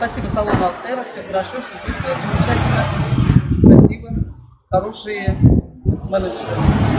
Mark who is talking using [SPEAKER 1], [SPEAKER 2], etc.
[SPEAKER 1] Спасибо салону Алтера, все хорошо, все быстро, замечательно, красиво, хорошие менеджеры.